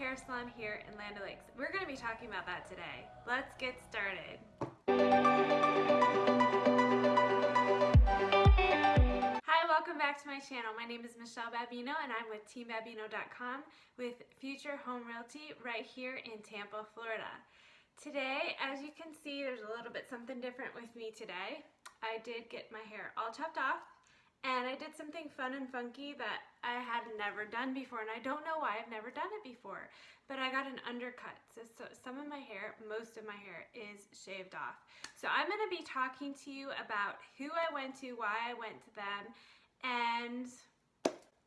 hair salon here in Land O'Lakes. We're going to be talking about that today. Let's get started. Hi, welcome back to my channel. My name is Michelle Babino and I'm with teambabino.com with Future Home Realty right here in Tampa, Florida. Today, as you can see, there's a little bit something different with me today. I did get my hair all chopped off and I did something fun and funky that I had never done before and I don't know why I've never done it before but I got an undercut. So, so some of my hair most of my hair is shaved off. So I'm going to be talking to you about who I went to why I went to them and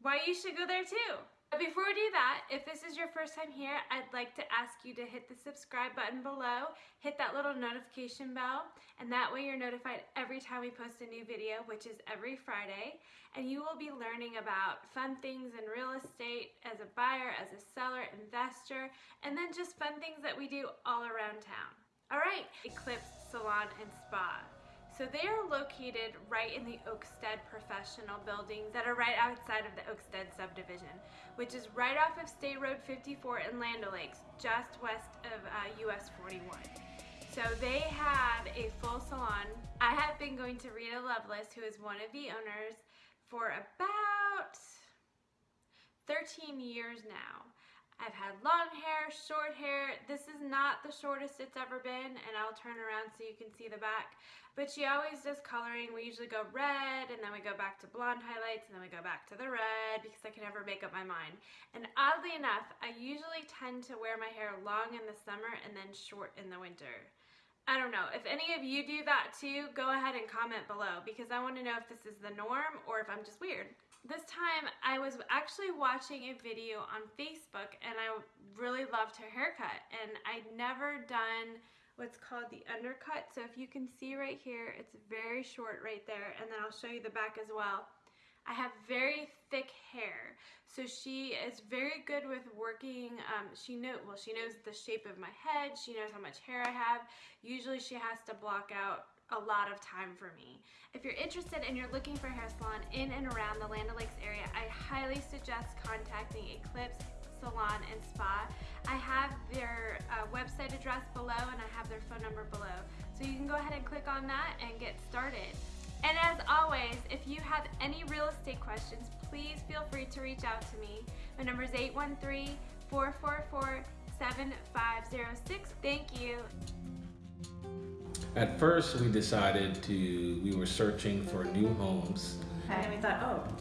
why you should go there too but before we do that, if this is your first time here, I'd like to ask you to hit the subscribe button below, hit that little notification bell, and that way you're notified every time we post a new video, which is every Friday, and you will be learning about fun things in real estate as a buyer, as a seller, investor, and then just fun things that we do all around town. All right, Eclipse Salon and Spa. So they are located right in the Oakstead professional buildings that are right outside of the Oakstead subdivision, which is right off of State Road 54 in Land O'Lakes, just west of uh, US 41. So they have a full salon. I have been going to Rita Lovelace, who is one of the owners, for about 13 years now. I've had long hair, short hair. This is not the shortest it's ever been, and I'll turn around so you can see the back. But she always does coloring. We usually go red, and then we go back to blonde highlights, and then we go back to the red because I can never make up my mind. And oddly enough, I usually tend to wear my hair long in the summer and then short in the winter. I don't know. If any of you do that too, go ahead and comment below because I want to know if this is the norm or if I'm just weird this time I was actually watching a video on Facebook and I really loved her haircut. And I'd never done what's called the undercut. So if you can see right here it's very short right there. And then I'll show you the back as well. I have very thick hair. So she is very good with working um, she know well she knows the shape of my head. She knows how much hair I have. Usually she has to block out a lot of time for me. If you're interested and you're looking for a hair salon in and around the Land O'Lakes area, I highly suggest contacting Eclipse Salon and Spa. I have their uh, website address below and I have their phone number below. So you can go ahead and click on that and get started. And as always, if you have any real estate questions, please feel free to reach out to me. My number is 813-444-7506. Thank you. At first, we decided to, we were searching for new homes. And we thought, oh,